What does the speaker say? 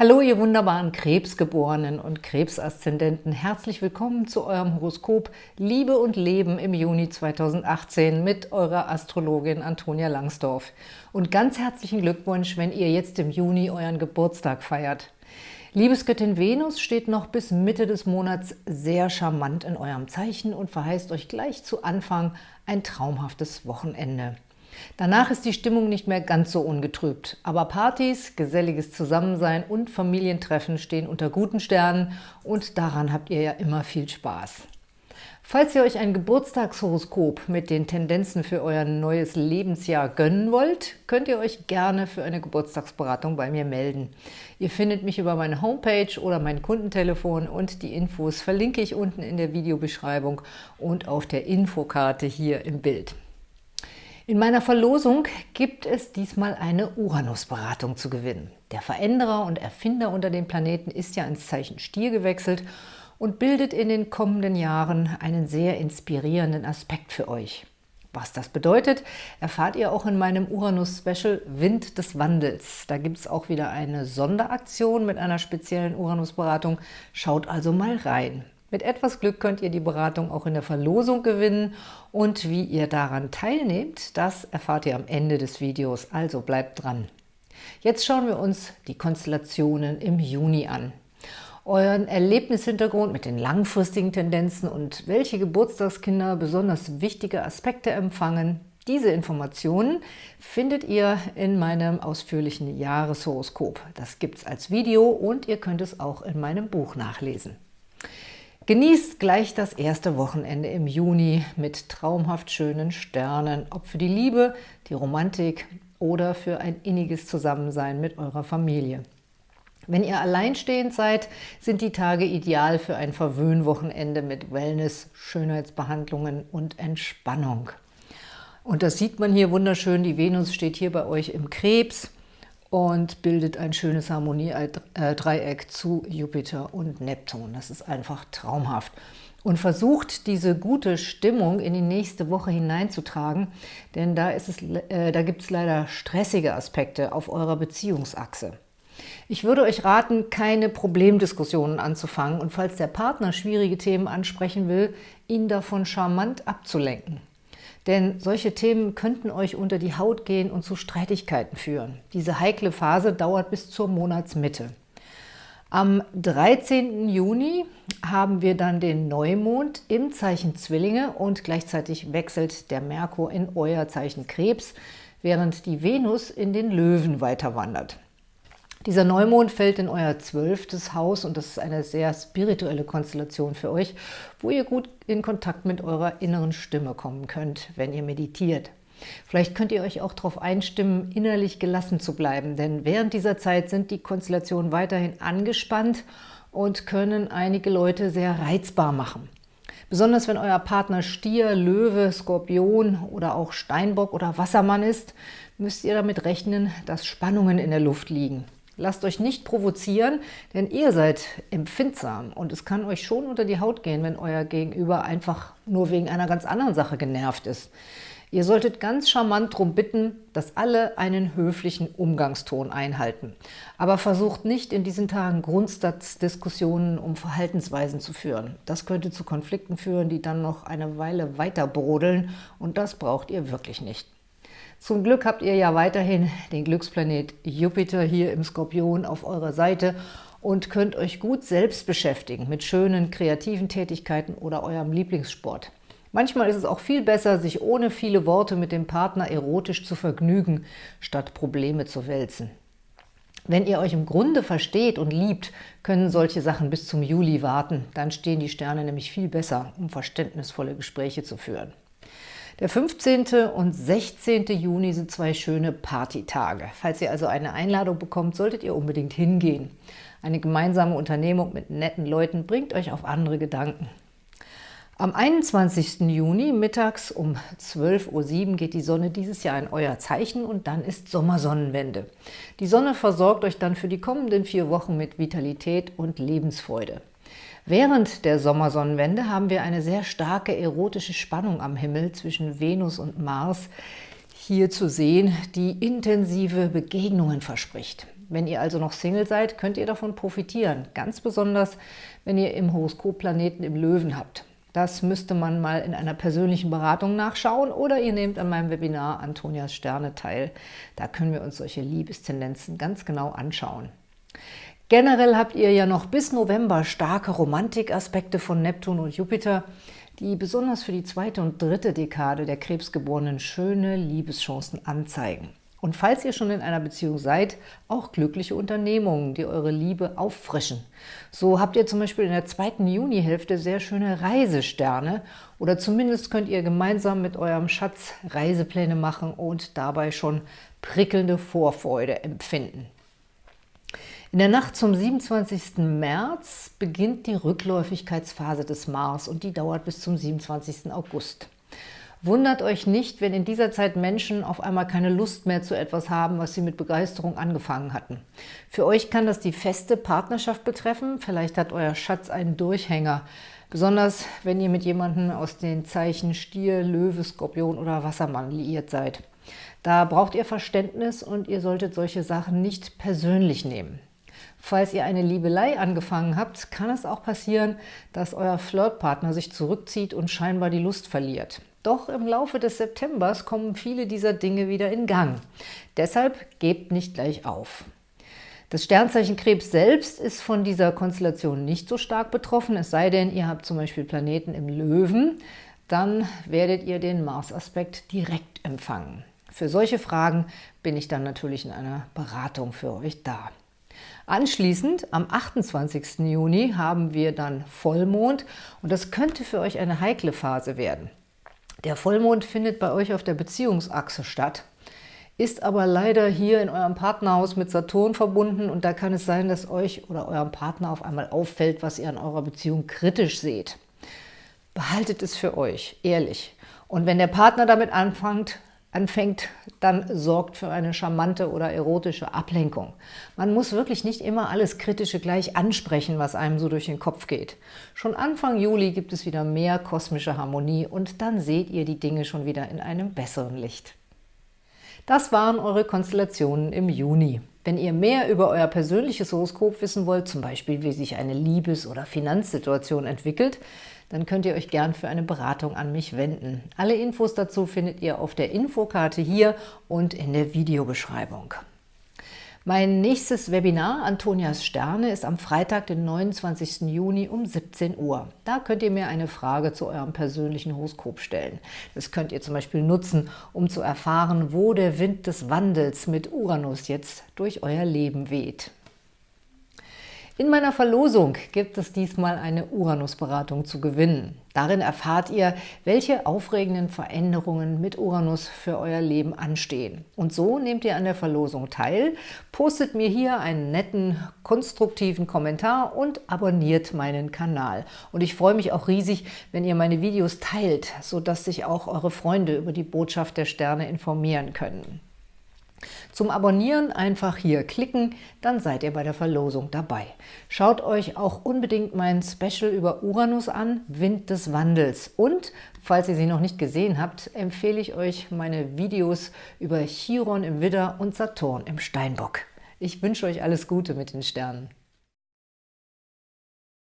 Hallo, ihr wunderbaren Krebsgeborenen und Krebsaszendenten. Herzlich willkommen zu eurem Horoskop Liebe und Leben im Juni 2018 mit eurer Astrologin Antonia Langsdorf. Und ganz herzlichen Glückwunsch, wenn ihr jetzt im Juni euren Geburtstag feiert. Liebesgöttin Venus steht noch bis Mitte des Monats sehr charmant in eurem Zeichen und verheißt euch gleich zu Anfang ein traumhaftes Wochenende. Danach ist die Stimmung nicht mehr ganz so ungetrübt. Aber Partys, geselliges Zusammensein und Familientreffen stehen unter guten Sternen und daran habt ihr ja immer viel Spaß. Falls ihr euch ein Geburtstagshoroskop mit den Tendenzen für euer neues Lebensjahr gönnen wollt, könnt ihr euch gerne für eine Geburtstagsberatung bei mir melden. Ihr findet mich über meine Homepage oder mein Kundentelefon und die Infos verlinke ich unten in der Videobeschreibung und auf der Infokarte hier im Bild. In meiner Verlosung gibt es diesmal eine Uranus-Beratung zu gewinnen. Der Veränderer und Erfinder unter den Planeten ist ja ins Zeichen Stier gewechselt und bildet in den kommenden Jahren einen sehr inspirierenden Aspekt für euch. Was das bedeutet, erfahrt ihr auch in meinem Uranus-Special Wind des Wandels. Da gibt es auch wieder eine Sonderaktion mit einer speziellen Uranus-Beratung. Schaut also mal rein. Mit etwas Glück könnt ihr die Beratung auch in der Verlosung gewinnen und wie ihr daran teilnehmt, das erfahrt ihr am Ende des Videos, also bleibt dran. Jetzt schauen wir uns die Konstellationen im Juni an. Euren Erlebnishintergrund mit den langfristigen Tendenzen und welche Geburtstagskinder besonders wichtige Aspekte empfangen, diese Informationen findet ihr in meinem ausführlichen Jahreshoroskop. Das gibt es als Video und ihr könnt es auch in meinem Buch nachlesen. Genießt gleich das erste Wochenende im Juni mit traumhaft schönen Sternen, ob für die Liebe, die Romantik oder für ein inniges Zusammensein mit eurer Familie. Wenn ihr alleinstehend seid, sind die Tage ideal für ein Verwöhnwochenende mit Wellness, Schönheitsbehandlungen und Entspannung. Und das sieht man hier wunderschön, die Venus steht hier bei euch im Krebs und bildet ein schönes Harmoniedreieck zu Jupiter und Neptun. Das ist einfach traumhaft. Und versucht, diese gute Stimmung in die nächste Woche hineinzutragen, denn da, ist es, äh, da gibt es leider stressige Aspekte auf eurer Beziehungsachse. Ich würde euch raten, keine Problemdiskussionen anzufangen und falls der Partner schwierige Themen ansprechen will, ihn davon charmant abzulenken. Denn solche Themen könnten euch unter die Haut gehen und zu Streitigkeiten führen. Diese heikle Phase dauert bis zur Monatsmitte. Am 13. Juni haben wir dann den Neumond im Zeichen Zwillinge und gleichzeitig wechselt der Merkur in euer Zeichen Krebs, während die Venus in den Löwen weiter wandert. Dieser Neumond fällt in euer zwölftes Haus und das ist eine sehr spirituelle Konstellation für euch, wo ihr gut in Kontakt mit eurer inneren Stimme kommen könnt, wenn ihr meditiert. Vielleicht könnt ihr euch auch darauf einstimmen, innerlich gelassen zu bleiben, denn während dieser Zeit sind die Konstellationen weiterhin angespannt und können einige Leute sehr reizbar machen. Besonders wenn euer Partner Stier, Löwe, Skorpion oder auch Steinbock oder Wassermann ist, müsst ihr damit rechnen, dass Spannungen in der Luft liegen. Lasst euch nicht provozieren, denn ihr seid empfindsam und es kann euch schon unter die Haut gehen, wenn euer Gegenüber einfach nur wegen einer ganz anderen Sache genervt ist. Ihr solltet ganz charmant darum bitten, dass alle einen höflichen Umgangston einhalten. Aber versucht nicht in diesen Tagen Grundsatzdiskussionen um Verhaltensweisen zu führen. Das könnte zu Konflikten führen, die dann noch eine Weile weiter brodeln und das braucht ihr wirklich nicht. Zum Glück habt ihr ja weiterhin den Glücksplanet Jupiter hier im Skorpion auf eurer Seite und könnt euch gut selbst beschäftigen mit schönen kreativen Tätigkeiten oder eurem Lieblingssport. Manchmal ist es auch viel besser, sich ohne viele Worte mit dem Partner erotisch zu vergnügen, statt Probleme zu wälzen. Wenn ihr euch im Grunde versteht und liebt, können solche Sachen bis zum Juli warten. Dann stehen die Sterne nämlich viel besser, um verständnisvolle Gespräche zu führen. Der 15. und 16. Juni sind zwei schöne Partytage. Falls ihr also eine Einladung bekommt, solltet ihr unbedingt hingehen. Eine gemeinsame Unternehmung mit netten Leuten bringt euch auf andere Gedanken. Am 21. Juni mittags um 12.07 Uhr geht die Sonne dieses Jahr in euer Zeichen und dann ist Sommersonnenwende. Die Sonne versorgt euch dann für die kommenden vier Wochen mit Vitalität und Lebensfreude. Während der Sommersonnenwende haben wir eine sehr starke erotische Spannung am Himmel zwischen Venus und Mars hier zu sehen, die intensive Begegnungen verspricht. Wenn ihr also noch Single seid, könnt ihr davon profitieren, ganz besonders, wenn ihr im Horoskop Planeten im Löwen habt. Das müsste man mal in einer persönlichen Beratung nachschauen oder ihr nehmt an meinem Webinar Antonias Sterne teil. Da können wir uns solche Liebestendenzen ganz genau anschauen. Generell habt ihr ja noch bis November starke Romantikaspekte von Neptun und Jupiter, die besonders für die zweite und dritte Dekade der Krebsgeborenen schöne Liebeschancen anzeigen. Und falls ihr schon in einer Beziehung seid, auch glückliche Unternehmungen, die eure Liebe auffrischen. So habt ihr zum Beispiel in der zweiten Junihälfte sehr schöne Reisesterne oder zumindest könnt ihr gemeinsam mit eurem Schatz Reisepläne machen und dabei schon prickelnde Vorfreude empfinden. In der Nacht zum 27. März beginnt die Rückläufigkeitsphase des Mars und die dauert bis zum 27. August. Wundert euch nicht, wenn in dieser Zeit Menschen auf einmal keine Lust mehr zu etwas haben, was sie mit Begeisterung angefangen hatten. Für euch kann das die feste Partnerschaft betreffen, vielleicht hat euer Schatz einen Durchhänger, besonders wenn ihr mit jemandem aus den Zeichen Stier, Löwe, Skorpion oder Wassermann liiert seid. Da braucht ihr Verständnis und ihr solltet solche Sachen nicht persönlich nehmen. Falls ihr eine Liebelei angefangen habt, kann es auch passieren, dass euer Flirtpartner sich zurückzieht und scheinbar die Lust verliert. Doch im Laufe des Septembers kommen viele dieser Dinge wieder in Gang. Deshalb gebt nicht gleich auf. Das Sternzeichen Krebs selbst ist von dieser Konstellation nicht so stark betroffen, es sei denn, ihr habt zum Beispiel Planeten im Löwen, dann werdet ihr den Mars-Aspekt direkt empfangen. Für solche Fragen bin ich dann natürlich in einer Beratung für euch da. Anschließend, am 28. Juni, haben wir dann Vollmond und das könnte für euch eine heikle Phase werden. Der Vollmond findet bei euch auf der Beziehungsachse statt, ist aber leider hier in eurem Partnerhaus mit Saturn verbunden und da kann es sein, dass euch oder eurem Partner auf einmal auffällt, was ihr an eurer Beziehung kritisch seht. Behaltet es für euch, ehrlich. Und wenn der Partner damit anfängt, anfängt, dann sorgt für eine charmante oder erotische Ablenkung. Man muss wirklich nicht immer alles Kritische gleich ansprechen, was einem so durch den Kopf geht. Schon Anfang Juli gibt es wieder mehr kosmische Harmonie und dann seht ihr die Dinge schon wieder in einem besseren Licht. Das waren eure Konstellationen im Juni. Wenn ihr mehr über euer persönliches Horoskop wissen wollt, zum Beispiel wie sich eine Liebes- oder Finanzsituation entwickelt, dann könnt ihr euch gern für eine Beratung an mich wenden. Alle Infos dazu findet ihr auf der Infokarte hier und in der Videobeschreibung. Mein nächstes Webinar, Antonias Sterne, ist am Freitag, den 29. Juni um 17 Uhr. Da könnt ihr mir eine Frage zu eurem persönlichen Horoskop stellen. Das könnt ihr zum Beispiel nutzen, um zu erfahren, wo der Wind des Wandels mit Uranus jetzt durch euer Leben weht. In meiner Verlosung gibt es diesmal eine Uranus-Beratung zu gewinnen. Darin erfahrt ihr, welche aufregenden Veränderungen mit Uranus für euer Leben anstehen. Und so nehmt ihr an der Verlosung teil, postet mir hier einen netten, konstruktiven Kommentar und abonniert meinen Kanal. Und ich freue mich auch riesig, wenn ihr meine Videos teilt, sodass sich auch eure Freunde über die Botschaft der Sterne informieren können. Zum Abonnieren einfach hier klicken, dann seid ihr bei der Verlosung dabei. Schaut euch auch unbedingt mein Special über Uranus an, Wind des Wandels. Und, falls ihr sie noch nicht gesehen habt, empfehle ich euch meine Videos über Chiron im Widder und Saturn im Steinbock. Ich wünsche euch alles Gute mit den Sternen.